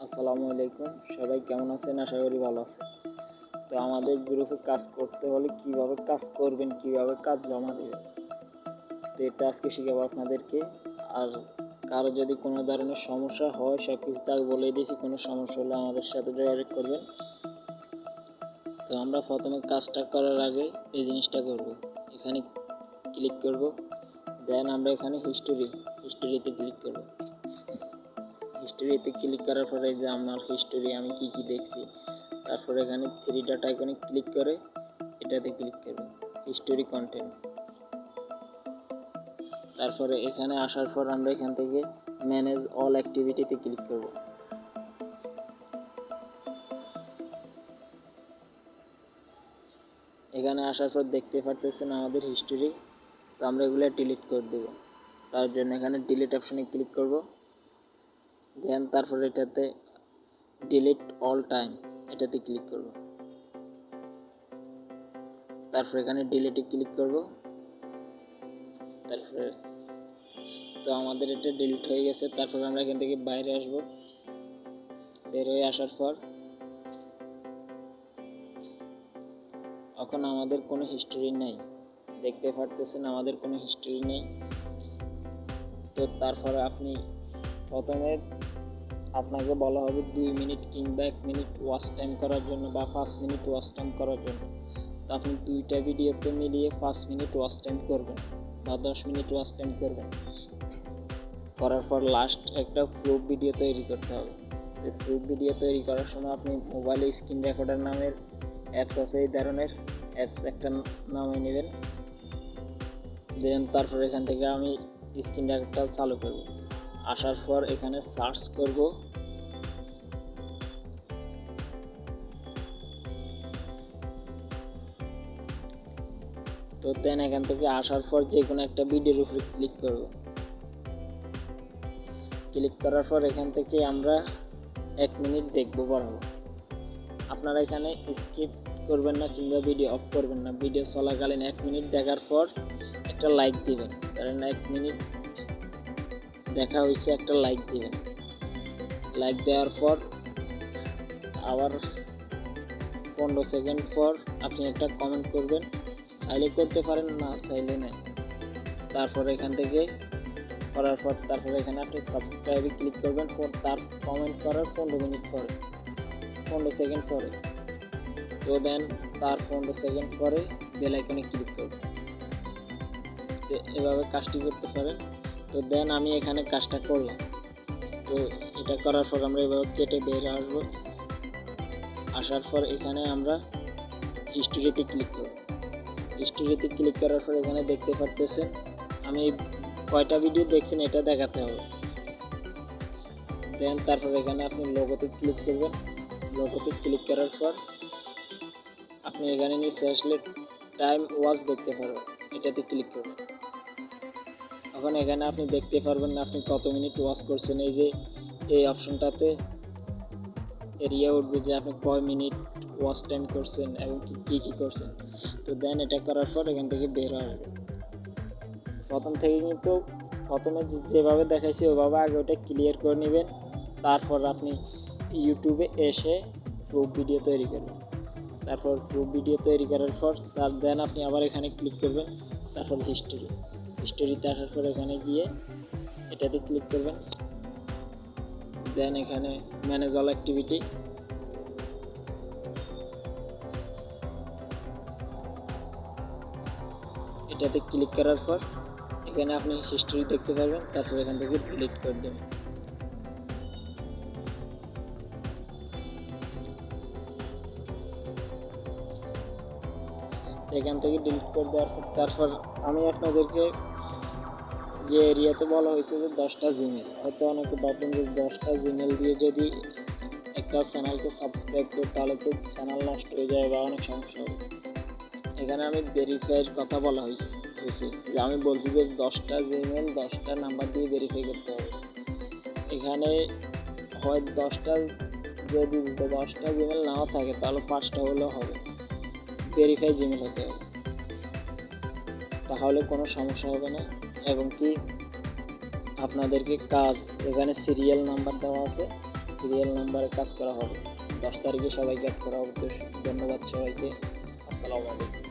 আসসালামু আলাইকুম। সবাই কেমন আছেন? আশা করি ভালো আছেন। তো আমাদের গ্রুপে কাজ করতে হলে কীভাবে কাজ করবেন, কীভাবে কাজ জমা দেবেন? তো এটা আজকে শিখাবো আপনাদেরকে। আর কারও যদি কোনো ধরনের সমস্যা হয় সব কিছু তাকে বলে দিয়েছি, কোনো সমস্যা হলে আমাদের সাথে যোগাযোগ করবেন। তো আমরা প্রথমে কাজটা করার আগে এই জিনিসটা করব। এখানে ক্লিক করব। দেন আমরা এখানে হিস্টোরি হিস্টোরিতে ক্লিক করব। হিস্টোরিতে ক্লিক করার পরে যে আমার হিস্টোরি আমি কি কি দেখছি, তারপর এখানে থ্রি ডট আইকনে ক্লিক করে, এটাতে ক্লিক করব হিস্টোরি কন্টেন্ট তারপরে এখানে আসার পর আমরা এখান থেকে ম্যানেজ অল অ্যাক্টিভিটিতে ক্লিক করব। এখানে আসার পর দেখতে পারতেছেন আমাদের হিস্টোরি তো আমরা এগুলো ডিলিট করে দেব। তার জন্য এখানে ডিলিট অপশানে ক্লিক করব। দেন তারপর এটাতে ডিলিট অল টাইম এটাতে ক্লিক করব। তারপর এখানে ডিলিটে ক্লিক করব। তারপরে তো আমাদের এটা ডিলিট হয়ে গেছে। তারপর আমরা এখান থেকে বাইরে আসব। বের হয়ে আসার পর এখন আমাদের কোনো হিস্টোরি নেই। দেখতে পারতেছেন আমাদের কোনো হিস্টোরি নেই। তো তারপরে আপনি প্রথমে আপনাকে বলা হবে দুই মিনিট কিংবা এক মিনিট ওয়াচ টাইম করার জন্য বা পাঁচ মিনিট ওয়াচ টাইম করার জন্য। তো আপনি দুইটা ভিডিওতে মিলিয়ে পাঁচ মিনিট ওয়াচ টাইম করবেন বা দশ মিনিট ওয়াচ টাইম করবেন। করার পর লাস্ট একটা প্রুফ ভিডিও তৈরি করতে হবে। তো প্রুফ ভিডিও তৈরি করার সময় আপনি মোবাইলে স্ক্রিন রেকর্ডার নামের অ্যাপস আছে, এই ধরনের অ্যাপস একটা নামে নেবেন। দেন তারপর এখান থেকে আমি স্ক্রিন রেকর্ডটা চালু করব। আসার পর এখানে সার্চ করব। তো দেন এখান থেকে আসার পর যে কোনো একটা ভিডিওর উপরে ক্লিক করব। ক্লিক করার পর এখান থেকে আমরা এক মিনিট দেখব বরাবর আপনারা এখানে স্কিপ করবেন না কিংবা ভিডিও অফ করবেন না। ভিডিও চলাকালীন এক মিনিট দেখার পর একটা লাইক দিবেন। কারণ এক মিনিট দেখা হয়েছে, একটা লাইক দিবেন। লাইক দেওয়ার পর, আবার পনেরো সেকেন্ড পর আপনি একটা কমেন্ট করবেন। চাইলে করতে পারেন, না চাইলে নেই। তারপর এখান থেকে করার পর, তারপর এখানে আপনি সাবস্ক্রাইবে ক্লিক করবেন। পর তার কমেন্ট করার পনেরো মিনিট পরে, পনেরো সেকেন্ড পরে। তো দেন তার পনেরো সেকেন্ড পরে বেল আইকনে ক্লিক করবেন। এভাবে কাজটি করতে পারেন। তো দেন আমি এখানে কাজটা করলাম। তো এটা করার পর আমরা এভাবে কেটে বের আসব। আসার পর এখানে আমরা হিস্টোরিতে ক্লিক করব। হিস্টোরিতে ক্লিক করার পর এখানে দেখতে পারতেছেন, আমি কয়টা ভিডিও দেখছেন এটা দেখাতে হবে। দেন তারপর এখানে আপনি লোগোতে ক্লিক করবেন। লোগোতে ক্লিক করার পর আপনি এখানে নিয়ে আসলে টাইম ওয়াচ দেখতে পারবেন, এটাতে ক্লিক করবেন। এখন এখানে আপনি দেখতে পারবেন না আপনি কত মিনিট ওয়াচ করছেন। এই যে এই অপশনটাতে এরিয়া উঠবে যে আপনি কয় মিনিট ওয়াচ টাইম করছেন এবং কী কী করছেন। তো দেন এটা করার পর এখান থেকে বের আসবে প্রথম থেকে কিন্তু প্রথমে যেভাবে দেখাইছি, ওভাবে আগে ওটা ক্লিয়ার করে নেবেন। তারপর আপনি ইউটিউবে এসে প্রুফ ভিডিও তৈরি করবেন। তারপর প্রুফ ভিডিও তৈরি করার পর তার দেন আপনি আবার এখানে ক্লিক করবেন। তারপর হিস্টোরি হিস্টোরিতে আসার পর এখানে গিয়ে এটাতে ক্লিক করবেন। দেন এখানে ম্যানেজ অল অ্যাক্টিভিটি এটাতে ক্লিক করার পর এখানে আপনি হিস্টোরি দেখতে পারবেন, তারপর এখান থেকে ডিলিট করে দেবেন। এখান থেকে ডিলিট করে দেওয়ার পর, তারপর আমি আপনাদেরকে যে এরিয়াতে বলা হয়েছে যে দশটা জিমেল হয়তো অনেকে ভাববেন যে দশটা জিমেল দিয়ে যদি একটা চ্যানেলকে সাবস্ক্রাইব করি, তাহলে তো চ্যানেল নষ্ট হয়ে যায় বা অনেক সমস্যা হবে। এখানে আমি ভেরিফাইয়ের কথা বলা হয়েছে হয়েছে যে আমি বলছি যে দশটা জিমেল দশটা নাম্বার দিয়ে ভেরিফাই করতে হবে। এখানে হয় দশটা যদি দশটা জিমেল নাও থাকে, তাহলে পাঁচটা হলেও হবে। ভেরিফাই জিমেল হতে হবে। তাহলে কোনো সমস্যা হবে না। এবং কি আপনাদেরকে কাজ, এখানে সিরিয়াল নাম্বার দেওয়া আছে। সিরিয়াল নাম্বারে কাজ করা হবে। দশ তারিখে সবাইকে অ্যাড করা হবে। ধন্যবাদ সবাইকে। আসসালামু আলাইকুম।